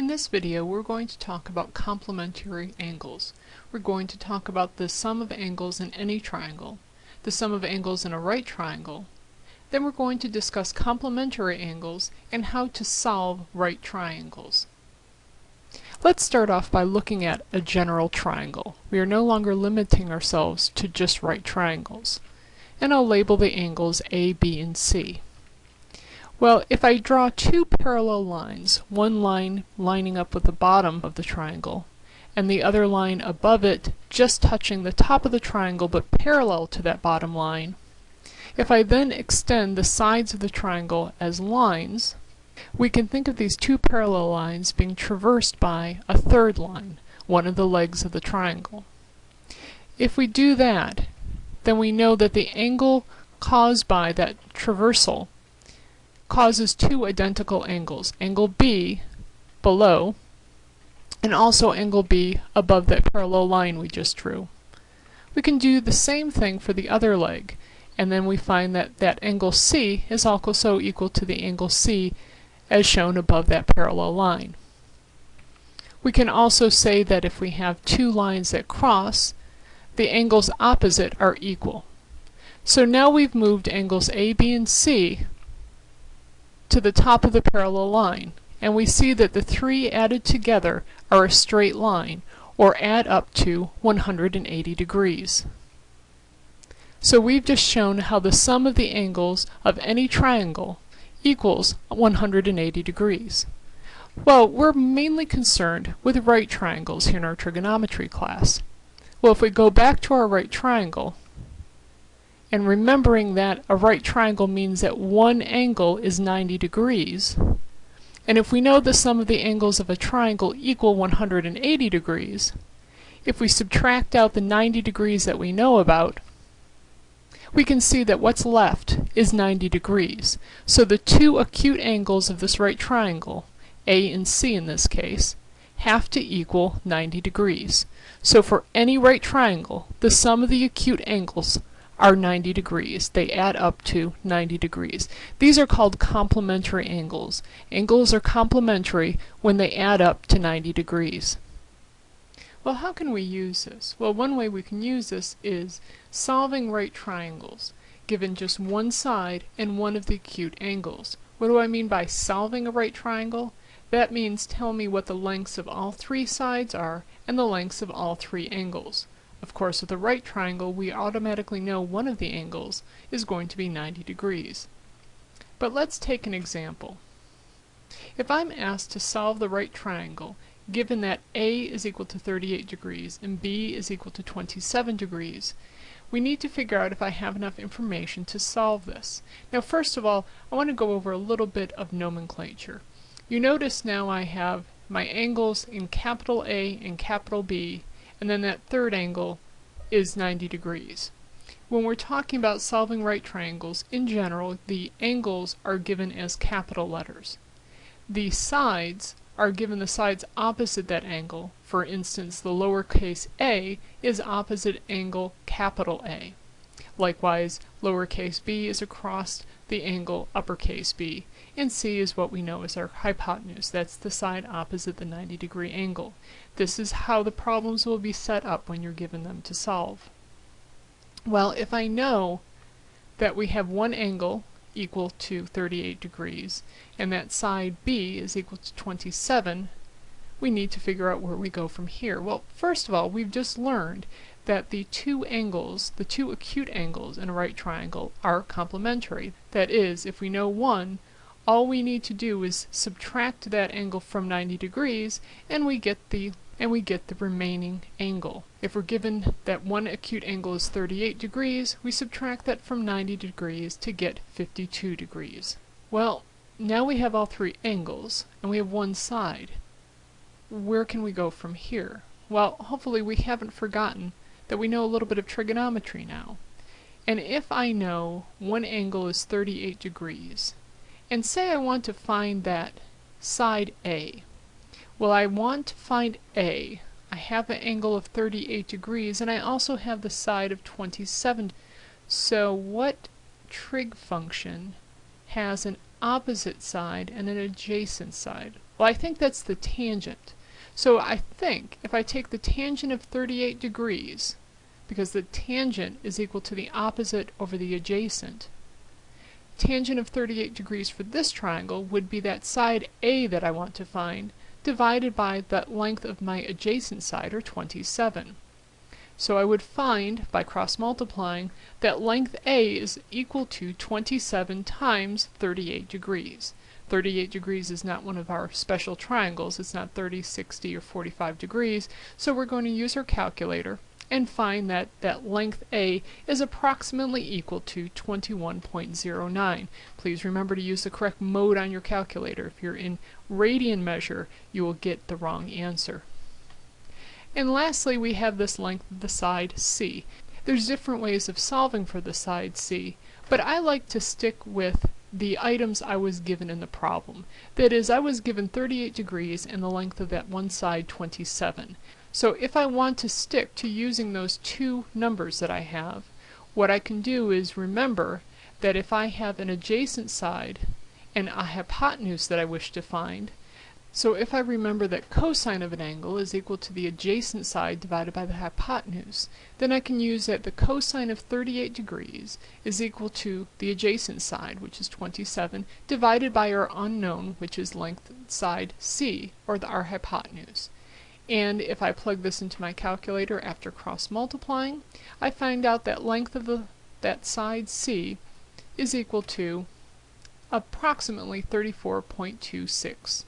In this video we're going to talk about complementary angles. We're going to talk about the sum of angles in any triangle, the sum of angles in a right triangle, then we're going to discuss complementary angles and how to solve right triangles. Let's start off by looking at a general triangle. We are no longer limiting ourselves to just right triangles. And I'll label the angles A, B, and C. Well, if I draw two parallel lines, one line lining up with the bottom of the triangle, and the other line above it just touching the top of the triangle but parallel to that bottom line, if I then extend the sides of the triangle as lines, we can think of these two parallel lines being traversed by a third line, one of the legs of the triangle. If we do that, then we know that the angle caused by that traversal causes two identical angles, angle B below and also angle B above that parallel line we just drew. We can do the same thing for the other leg and then we find that that angle C is also equal to the angle C as shown above that parallel line. We can also say that if we have two lines that cross, the angles opposite are equal. So now we've moved angles A, B, and C to the top of the parallel line, and we see that the three added together are a straight line, or add up to 180 degrees. So we've just shown how the sum of the angles of any triangle equals 180 degrees. Well, we're mainly concerned with right triangles here in our trigonometry class. Well, if we go back to our right triangle, and remembering that a right triangle means that one angle is 90 degrees. And if we know the sum of the angles of a triangle equal 180 degrees, if we subtract out the 90 degrees that we know about, we can see that what's left is 90 degrees. So the two acute angles of this right triangle, A and C in this case, have to equal 90 degrees. So for any right triangle, the sum of the acute angles are 90 degrees. They add up to 90 degrees. These are called complementary angles. Angles are complementary when they add up to 90 degrees. Well, how can we use this? Well, one way we can use this is solving right triangles, given just one side and one of the acute angles. What do I mean by solving a right triangle? That means tell me what the lengths of all three sides are and the lengths of all three angles. Of course, with a right triangle, we automatically know one of the angles is going to be 90 degrees. But let's take an example. If I'm asked to solve the right triangle, given that A is equal to 38 degrees and B is equal to 27 degrees, we need to figure out if I have enough information to solve this. Now first of all, I want to go over a little bit of nomenclature. You notice now I have my angles in capital A and capital B and then that third angle is 90 degrees. When we're talking about solving right triangles, in general, the angles are given as capital letters. The sides are given the sides opposite that angle. For instance, the lowercase a is opposite angle capital A. Likewise, lowercase b is across the angle uppercase B, and C is what we know as our hypotenuse. That's the side opposite the 90 degree angle. This is how the problems will be set up when you're given them to solve. Well, if I know that we have one angle equal to 38 degrees and that side B is equal to 27, we need to figure out where we go from here. Well, first of all, we've just learned that the two angles, the two acute angles in a right triangle are complementary. That is, if we know one, all we need to do is subtract that angle from 90 degrees and we get the and we get the remaining angle. If we're given that one acute angle is 38 degrees, we subtract that from 90 degrees to get 52 degrees. Well, now we have all three angles, and we have one side. Where can we go from here? Well, hopefully we haven't forgotten that we know a little bit of trigonometry now. And if I know one angle is 38 degrees, and say I want to find that side A, well, I want to find A. I have an angle of 38 degrees, and I also have the side of 27. So what trig function has an opposite side and an adjacent side? Well, I think that's the tangent. So I think if I take the tangent of 38 degrees, because the tangent is equal to the opposite over the adjacent, tangent of 38 degrees for this triangle would be that side A that I want to find, divided by the length of my adjacent side, or 27. So I would find, by cross multiplying, that length A is equal to 27 times 38 degrees. 38 degrees is not one of our special triangles, it's not 30, 60, or 45 degrees, so we're going to use our calculator and find that that length A is approximately equal to 21.09. Please remember to use the correct mode on your calculator. If you're in radian measure, you will get the wrong answer. And lastly, we have this length of the side C. There's different ways of solving for the side C, but I like to stick with the items I was given in the problem. That is, I was given 38 degrees and the length of that one side 27. So if I want to stick to using those two numbers that I have, what I can do is remember that if I have an adjacent side and a hypotenuse that I wish to find, so if I remember that cosine of an angle is equal to the adjacent side divided by the hypotenuse, then I can use that the cosine of 38 degrees is equal to the adjacent side, which is 27, divided by our unknown, which is length side c, or the, our hypotenuse. And if I plug this into my calculator after cross multiplying, I find out that length of the, that side c is equal to approximately 34.26.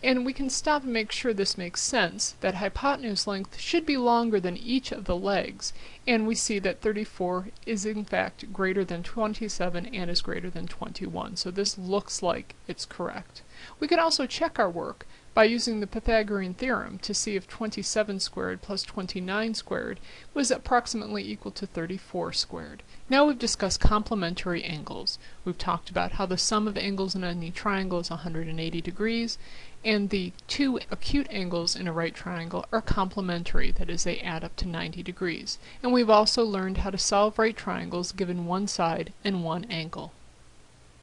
And we can stop and make sure this makes sense, that hypotenuse length should be longer than each of the legs, and we see that 34 is in fact greater than 27 and is greater than 21, so this looks like it's correct. We can also check our work by using the Pythagorean theorem to see if 27 squared plus 29 squared was approximately equal to 34 squared. Now we've discussed complementary angles. We've talked about how the sum of angles in any triangle is 180 degrees, and the two acute angles in a right triangle are complementary, that is, they add up to 90 degrees. And we've also learned how to solve right triangles given one side and one angle.